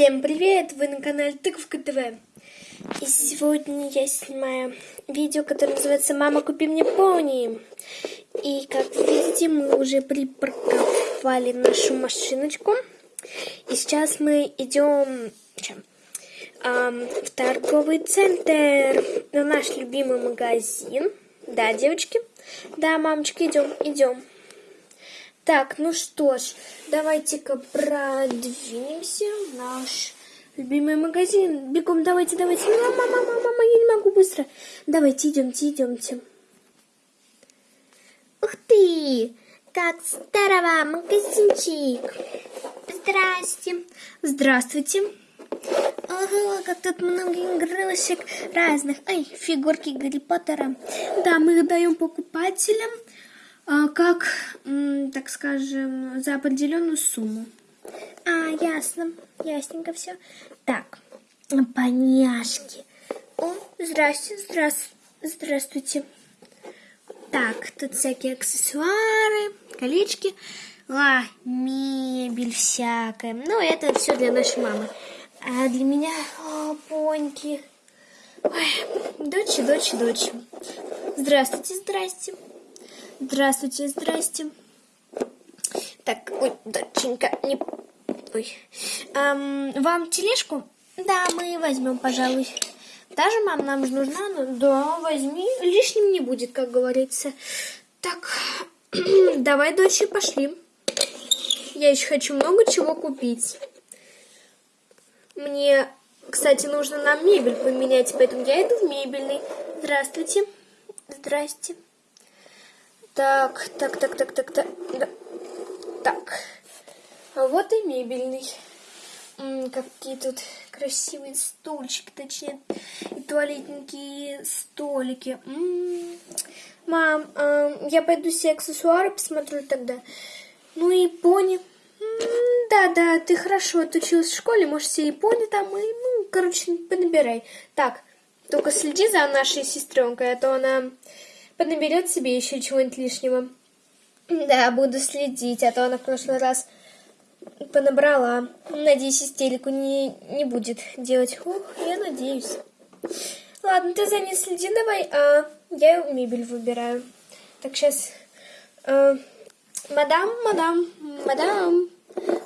Всем привет! Вы на канале Тыковка ТВ. И сегодня я снимаю видео, которое называется «Мама, купи мне пони». И как видите, мы уже припарковали нашу машиночку. И сейчас мы идем? Эм, в торговый центр, в наш любимый магазин. Да, девочки? Да, мамочка, идем, идем. Так, ну что ж, давайте-ка продвинемся в наш любимый магазин. Бегом, давайте, давайте. Мама, мама, мама, я не могу быстро. Давайте, идемте, идемте. Ух ты! Как здорово, магазинчик. Здрасте. Здравствуйте. Ага, как тут много игрушек разных. Ай, фигурки Гарри Поттера. Да, мы их даем покупателям как, так скажем, за определенную сумму. А, ясно, ясненько все. Так, поняшки. О, здрасте, здрасте, здравствуйте. Так, тут всякие аксессуары, колечки, а, мебель всякая. Ну, это все для нашей мамы. А для меня, о, поньки. Ой, дочь, дочь, дочь. Здравствуйте, здрасте. Здравствуйте, здрасте. Так, ой, доченька, не... Ой. Эм, вам тележку? Да, мы возьмем, пожалуй. Даже, мам, нам же нужна? Ну, да, возьми. Лишним не будет, как говорится. Так, давай, дочь, пошли. Я еще хочу много чего купить. Мне, кстати, нужно нам мебель поменять, поэтому я иду в мебельный. Здравствуйте. Здрасте. Так, так, так, так, так, так. Да. Так. А вот и мебельный. М -м, какие тут красивые стульчики, точнее, и туалетненькие столики. М. Мам, э, я пойду все аксессуары посмотрю тогда. Ну и пони. Да-да, ты хорошо отучилась в школе, можешь все и пони там, и, ну, короче, понабирай. Так, только следи за нашей сестренкой, а то она поднаберет себе еще чего-нибудь лишнего. Да, буду следить, а то она в прошлый раз понабрала. Надеюсь, истерику не, не будет делать. Ух, я надеюсь. Ладно, ты за ней следи давай, а я мебель выбираю. Так, сейчас... Э, мадам, мадам, мадам,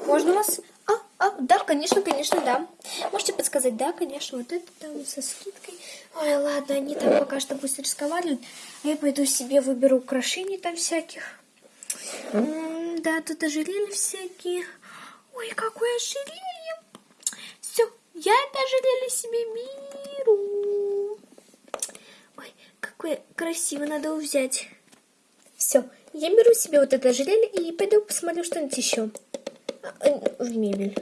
можно вас... А, а, да, конечно, конечно, да. Можете подсказать, да, конечно, вот это там со скидкой. Ой, ладно, они там пока что пусть разговаривают. А я пойду себе выберу украшений там всяких. М -м, да, тут ожерелья всякие. Ой, какое ожерелье. Все, я это ожерелье себе беру. Ой, какое красиво, надо взять. Все, я беру себе вот это ожерелье и пойду посмотрю что-нибудь еще. А, в мебель.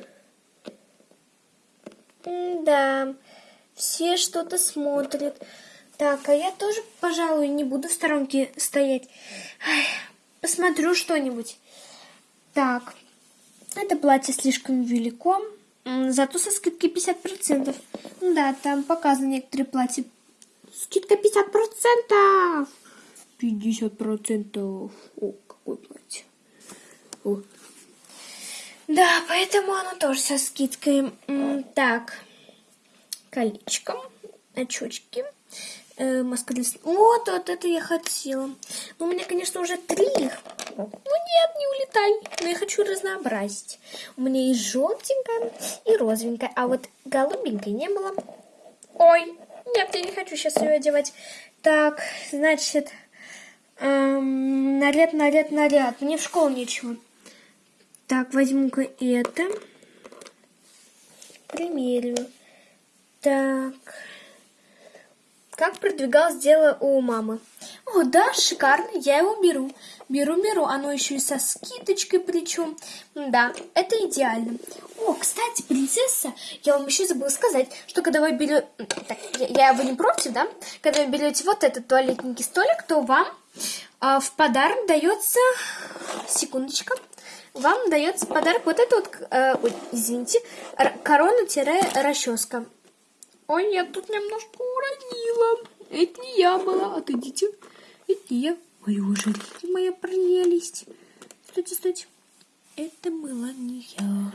М да. Все что-то смотрят. Так, а я тоже, пожалуй, не буду в сторонке стоять. Ай, посмотрю что-нибудь. Так, это платье слишком велико, зато со скидкой 50%. Да, там показаны некоторые платья. Скидка 50%! 50%! О, какое платье. О. Да, поэтому оно тоже со скидкой. Так колечком, очочки, э, маска для... Вот, вот это я хотела. Ну, у меня, конечно, уже три их. Ну, нет, не улетай. Но я хочу разнообразить. У меня и желтенькая, и розовенькая. А вот голубенькой не было. Ой, нет, я не хочу сейчас ее одевать. Так, значит, эм, наряд, наряд, наряд. Мне в школу нечего. Так, возьму-ка это. Примерю. Так. Как продвигалось дело у мамы? О, да, шикарно, я его беру. Беру, беру, оно еще и со скидочкой причем. Да, это идеально. О, кстати, принцесса, я вам еще забыла сказать, что когда вы берете... Так, я, я вы не против, да? Когда вы берете вот этот туалетненький столик, то вам а, в подарок дается... Секундочка. Вам дается подарок вот этот вот, э, ой, извините, корона-расческа. Ой, я тут немножко уронила. Это не я была. Отойдите. Это не я. Ой, уже моя прелесть. Стойте, стойте. Это была не я.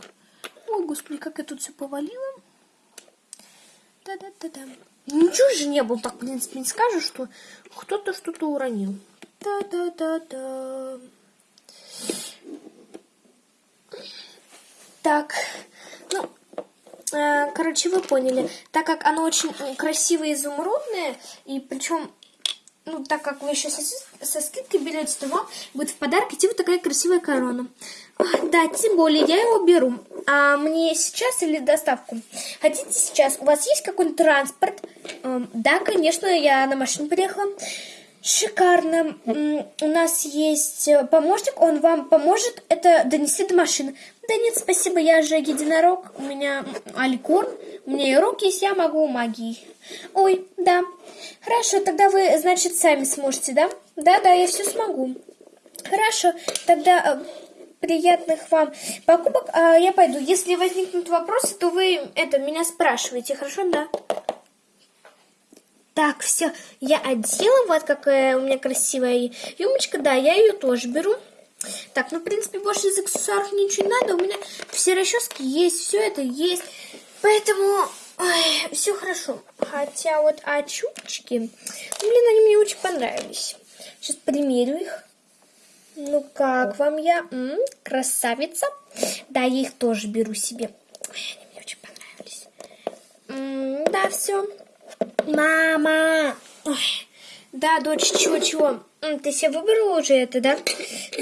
О, господи, как я тут все повалила. Да-да-да-да. Ничего же не было, так, в принципе, не скажешь, что кто-то что-то уронил. Да-да-да-да. Так, ну, короче, вы поняли. Так как оно очень красивое изумрудное, и причем, ну, так как вы еще со, со скидкой берете, то вам будет в подарок идти вот такая красивая корона. Да, тем более, я его беру. А мне сейчас или доставку? Хотите сейчас? У вас есть какой-нибудь транспорт? Эм, да, конечно, я на машине приехала. Шикарно. У нас есть э, помощник, он вам поможет это донести до машины. Да нет, спасибо, я же единорог, у меня алькорн, у меня и руки есть, я могу магией. Ой, да. Хорошо, тогда вы, значит, сами сможете, да? Да-да, я все смогу. Хорошо, тогда э, приятных вам покупок. А я пойду. Если возникнут вопросы, то вы это меня спрашиваете, хорошо, да? Так, все, я одела, вот какая у меня красивая юмочка, да, я ее тоже беру. Так, ну, в принципе, больше из аксессуаров ничего не надо, у меня все расчески есть, все это есть, поэтому все хорошо. Хотя вот очучки, ну, блин, они мне очень понравились. Сейчас примерю их. Ну, как вам я? М -м, красавица. Да, я их тоже беру себе. Ой, они мне очень понравились. М -м, да, все. Мама! Ой. Да, дочь, чего-чего? Ты себе выбрала уже это, да?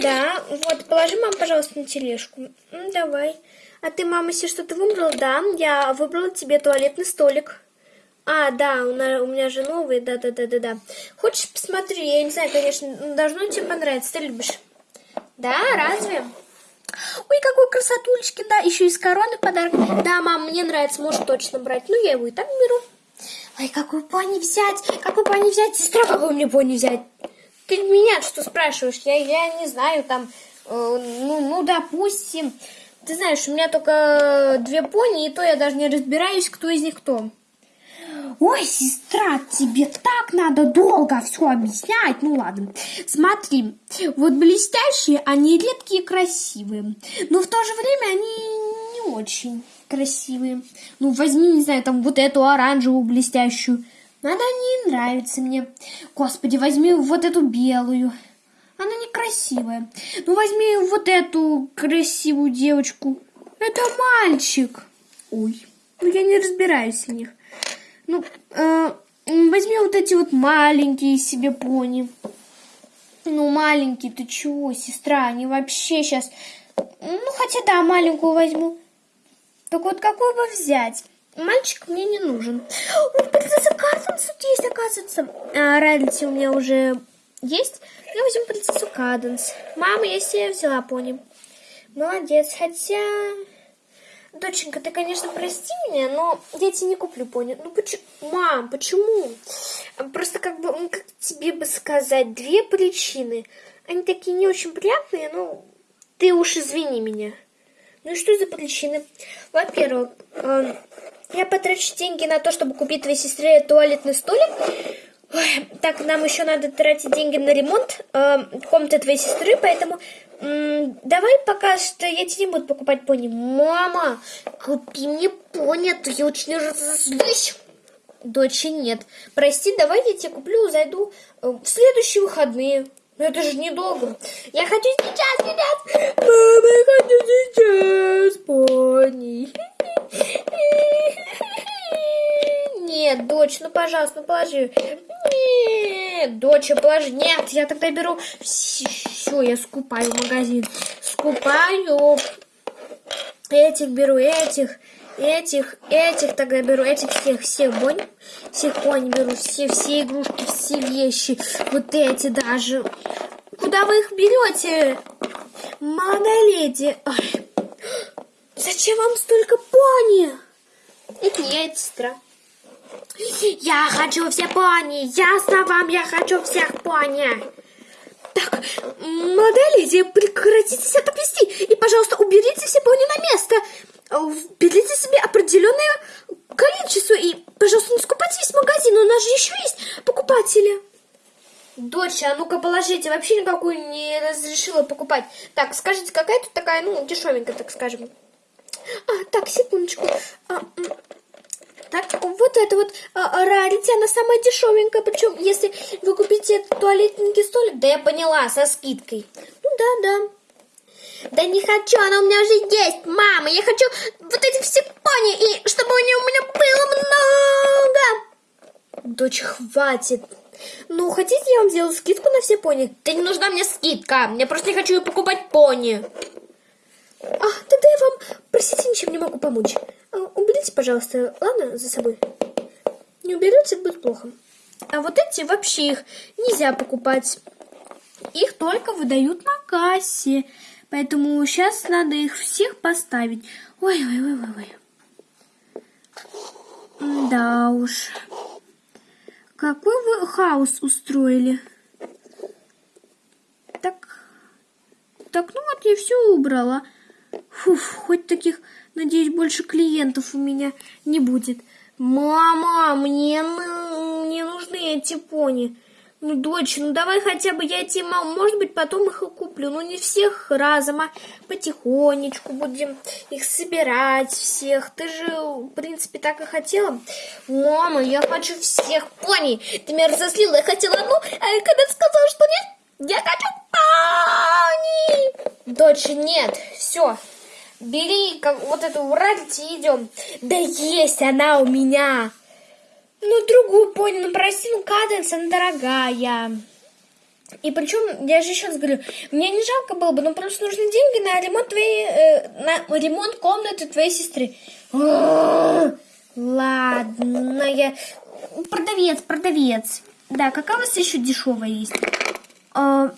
Да. Вот, положи, мам, пожалуйста, на тележку. Давай. А ты, мама, себе что-то выбрала? Да, я выбрала тебе туалетный столик. А, да, у меня же новый, да-да-да-да-да. Хочешь посмотри? Я не знаю, конечно, должно тебе понравиться. Ты любишь? Да, разве? Ой, какой красотулечки, да, еще из короны подарок. Да, мам, мне нравится, можешь точно брать. Ну, я его и так беру. Ой, какую пони взять? Какую пони взять? Сестра, какую мне пони взять? Ты меня что спрашиваешь? Я, я не знаю, там, э, ну, ну, допустим. Ты знаешь, у меня только две пони, и то я даже не разбираюсь, кто из них кто. Ой, сестра, тебе так надо долго все объяснять. Ну ладно. Смотри, вот блестящие, они редкие и красивые. Но в то же время они не очень красивые. Ну, возьми, не знаю, там вот эту оранжевую блестящую. Она не нравится мне. Господи, возьми вот эту белую. Она некрасивая. Ну, возьми вот эту красивую девочку. Это мальчик. Ой, ну я не разбираюсь в них. Ну, э, возьми вот эти вот маленькие себе пони. Ну, маленькие, ты чего, сестра? Они вообще сейчас... Ну, хотя да, маленькую возьму. Так вот, бы взять? Мальчик мне не нужен. Ой, принцесса Каденс тут есть, оказывается. А, Райлити у меня уже есть. Я возьму принцессу Каденс. Мама, я себе взяла пони. Молодец, хотя... Доченька, ты, конечно, прости меня, но я тебе не куплю пони. Ну, почему? Мам, почему? Просто как бы, ну, как тебе бы сказать, две причины. Они такие не очень приятные, ну, ты уж извини меня. Ну и что за причины? Во-первых, э, я потрачу деньги на то, чтобы купить твоей сестре туалетный столик. Ой, так, нам еще надо тратить деньги на ремонт э, комнаты твоей сестры, поэтому э, давай пока что я тебе не буду покупать пони. Мама, купи мне пони, а то я очень разозлюсь. Дочи нет. Прости, давай я тебе куплю, зайду э, в следующие выходные. Но это же недолго. Я хочу сейчас, сейчас. Мама, я хочу сейчас, пони. Нет, дочь, ну, пожалуйста, ну, положи. Нет, дочь, положи. Нет, я тогда беру... Все, я скупаю магазин. Скупаю. Этих беру, этих этих, этих тогда беру, этих всех, всех бонь, всех бонь беру, все, все игрушки, все вещи, вот эти даже. Куда вы их берете? Молодая леди. Ой. Зачем вам столько пони? Это не это сестра. Я хочу все пони, ясно вам, я хочу всех пони. Так, леди, прекратите себя так вести и, пожалуйста, уберите все пони на место. Берите себе определенное количество и, пожалуйста, не скупайте весь магазин, у нас же еще есть покупатели. А положите, вообще никакую не разрешила покупать. Так, скажите, какая тут такая, ну, дешевенькая, так скажем. А, так, секундочку. А, так, вот это вот а, рарити, она самая дешевенькая. Причем, если вы купите туалетненький столик, да я поняла, со скидкой. Ну да, да. Да не хочу, она у меня уже есть, мама. Я хочу вот эти все пони, и чтобы у нее у меня было много. Дочь, хватит. Ну, хотите, я вам сделаю скидку на все пони? Да не нужна мне скидка. Я просто не хочу покупать пони. А, тогда я вам, простите, ничем не могу помочь. А, уберите, пожалуйста, ладно, за собой. Не уберете, будет плохо. А вот эти вообще их нельзя покупать. Их только выдают на кассе. Поэтому сейчас надо их всех поставить. Ой-ой-ой-ой. Да уж. Какой вы хаос устроили? Так, так, ну вот я все убрала. Фуф, хоть таких, надеюсь, больше клиентов у меня не будет. Мама, мне, мне нужны эти пони. Ну, дочь, ну давай хотя бы я тебе, может быть, потом их и куплю. Ну, не всех разом, а потихонечку будем их собирать всех. Ты же, в принципе, так и хотела. Мама, я хочу всех пони. Ты меня разозлила, я хотела одну, а когда ты сказала, что нет, я хочу пони. Дочь, нет, все. Бери вот эту уральте и идем. Да есть она у меня. Ну, другую пони, ну, прости, ну, каденс, она дорогая. И причем, я же раз говорю, мне не жалко было бы, но просто нужны деньги на ремонт твоей, э, на ремонт комнаты твоей сестры. Ладно, я... Продавец, продавец. Да, какая у вас еще дешевая есть? А,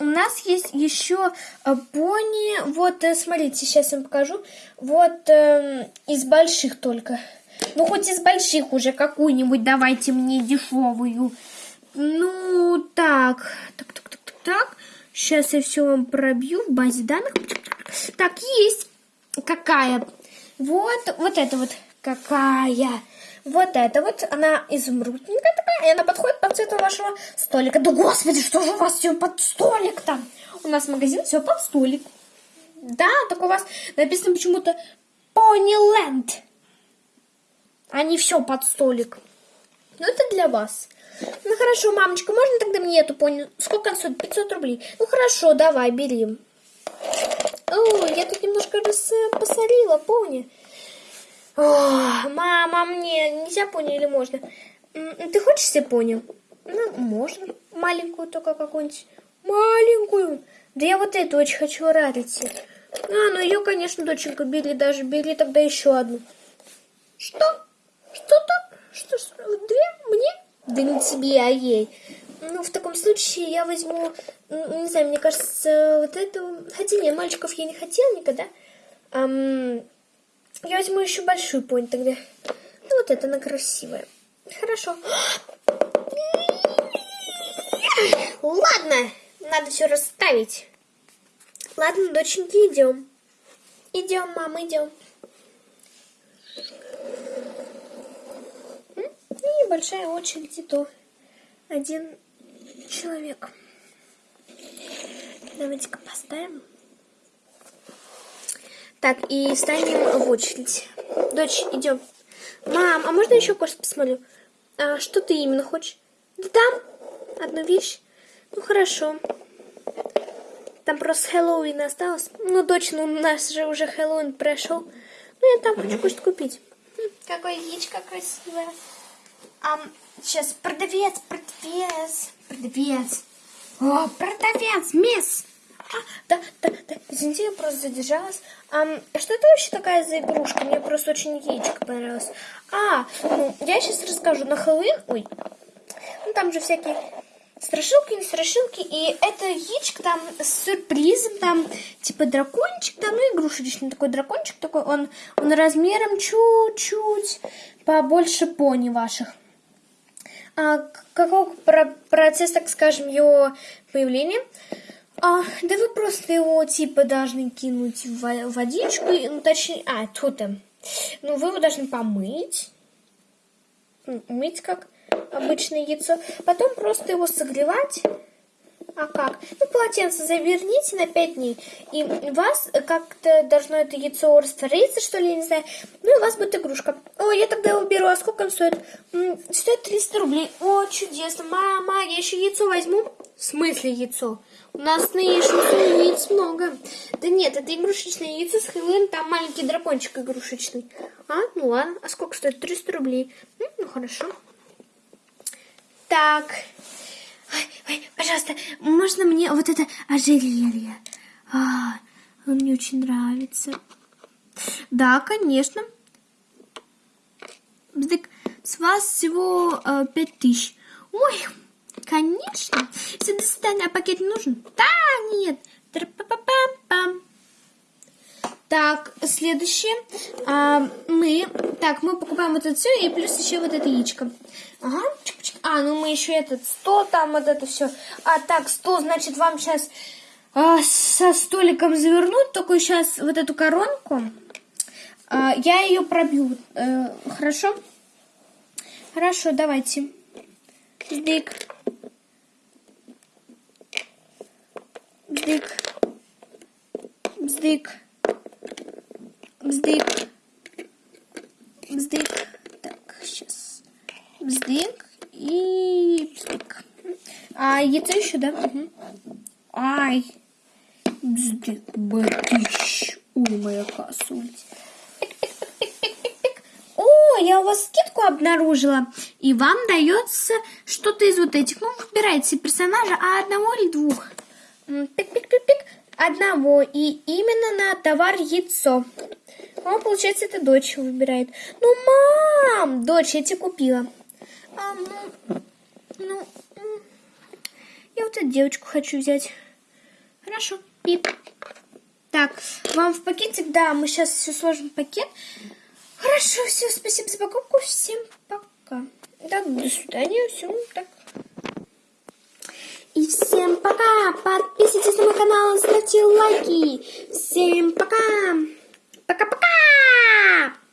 у нас есть еще э, пони, вот, э, смотрите, сейчас я вам покажу. Вот э, из больших только. Ну, хоть из больших уже какую-нибудь давайте мне дешевую. Ну, так. Так, так, так, так, так. Сейчас я все вам пробью в базе данных. Так, есть. Какая? Вот, вот это вот. Какая? Вот это вот, она изумрудненькая такая, и она подходит под цвету вашего столика. Да господи, что же у вас все под столик там? У нас магазин все под столик. Да, так у вас написано почему-то Ponyland а не все под столик. Ну, это для вас. Ну, хорошо, мамочка, можно тогда мне эту пони? Сколько она стоит? 500 рублей. Ну, хорошо, давай, бери. О, я тут немножко раз посолила, пони. О, мама, мне нельзя пони или можно? Ты хочешь себе пони? Ну, можно. Маленькую только какую-нибудь. Маленькую. Да я вот эту очень хочу рарити. А, ну ее, конечно, доченька, бери даже. Бери тогда еще одну. Что? Что-то? Что, что? Две? Мне? Да не тебе, а ей. Ну, в таком случае я возьму, не знаю, мне кажется, вот эту... Хотя нет, мальчиков я не хотела никогда. Ам... Я возьму еще большую понь тогда. Ну, вот это она красивая. Хорошо. Ладно, надо все расставить. Ладно, доченьки, идем. Идем, мама, идем. И небольшая очередь, и то один человек. Давайте-ка поставим. Так, и станем в очередь. Дочь, идем. Мам, а можно еще кое-что посмотрю? А что ты именно хочешь? Да там одну вещь. Ну, хорошо. Там просто Хэллоуин осталось. Ну, дочь, ну, у нас же уже Хэллоуин прошел. Ну, я там хочу кое-что купить. Какое яичко красивое. А, сейчас, продавец, продавец, продавец. О, продавец, мисс. А, да, да, да, извините, я просто задержалась. А, что это вообще такая за игрушка? Мне просто очень яичко понравилось. А, ну, я сейчас расскажу. На Хэллоуин, ой, ну там же всякие страшилки, не страшилки, и это яичко там с сюрпризом, там типа дракончик, там, ну игрушечный такой дракончик такой, он, он размером чуть-чуть побольше пони ваших. А, каков процесс, так скажем, его появления? А, да вы просто его типа должны кинуть в водичку, ну точнее, а, тут там. Ну, вы его должны помыть, мыть как обычное яйцо, потом просто его согревать А как? Ну, полотенце заверните на 5 дней. И у вас как-то должно это яйцо раствориться, что ли, я не знаю. Ну, и у вас будет игрушка. О, я тогда его беру. А сколько он стоит? М, стоит 300 рублей. О, чудесно. Мама, я еще яйцо возьму. В смысле яйцо? У нас на Ишусу яиц много. Да нет, это игрушечное яйцо с Хэллоуин, там маленький дракончик игрушечный. А, ну ладно. А сколько стоит? 300 рублей. М, Ну, хорошо. Так. Ой, ой, пожалуйста, можно мне вот это ожерелье? А, он мне очень нравится. Да, конечно. Бздык, с вас всего э, тысяч. Ой, конечно. Свидания. А пакет нужен? Да, нет. Тра-па-па-пам-пам. Так, следующее. А, мы, так, мы покупаем вот это все и плюс еще вот это яичко. Ага. А, ну мы еще этот стол там, вот это все. А, так, стол, значит, вам сейчас со столиком завернуть, только сейчас вот эту коронку. А, я ее пробью. Э, хорошо? Хорошо, давайте. Бздык. Бздык. Бздык. Бздык. Бздык. Так, сейчас. Бздык и бздык. А яйцо еще, да? Угу. Ай. Бздык, батищ. Ой, моя косуль. О, я у вас скидку обнаружила. И вам дается что-то из вот этих. Ну, выбирайте персонажа, а одного или двух. Пик-пик-пик-пик. Одного. И именно на товар яйцо. А, получается, это дочь выбирает. Ну, мам! Дочь, я тебе купила. А, ну, ну, я вот эту девочку хочу взять. Хорошо. Пип. Так, вам в пакетик, да, мы сейчас все сложим в пакет. Хорошо, все, спасибо за покупку, всем пока. Так, до свидания, все, так. И всем пока, подписывайтесь на мой канал, ставьте лайки. Всем пока. Пока-пока!